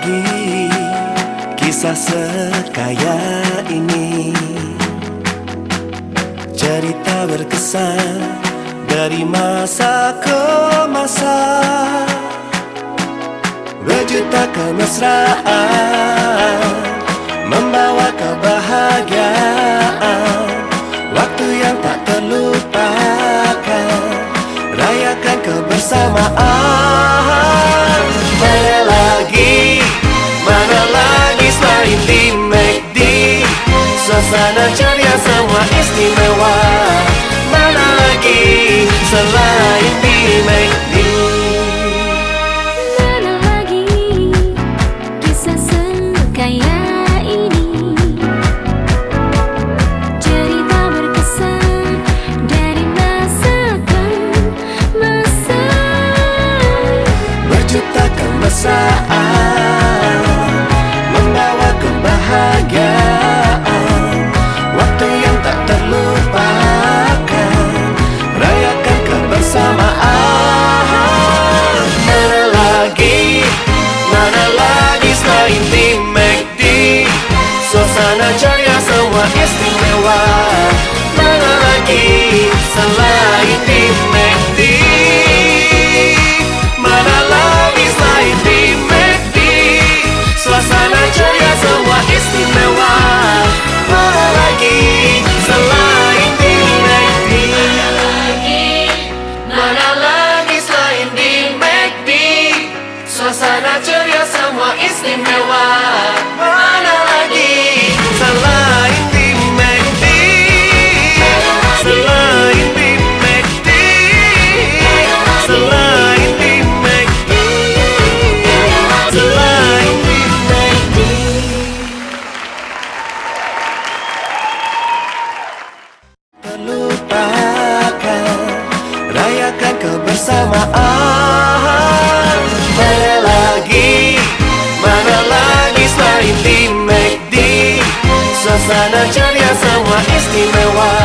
lagi. Kisah sekaya ini. Cerita berkesan dari masa ke masa. Berjuta kemesraan ceria semua istimewa. Mana lagi selain tak terlupakan Rayakan kebersamaan. Mana lagi, mana lagi selain di McD Suasana ceria semua istimewa. Mana lagi selain di McD Mana lagi selain di McD Suasana ceria semua Suasana ceria semua istimewa Karena ceria semua istimewa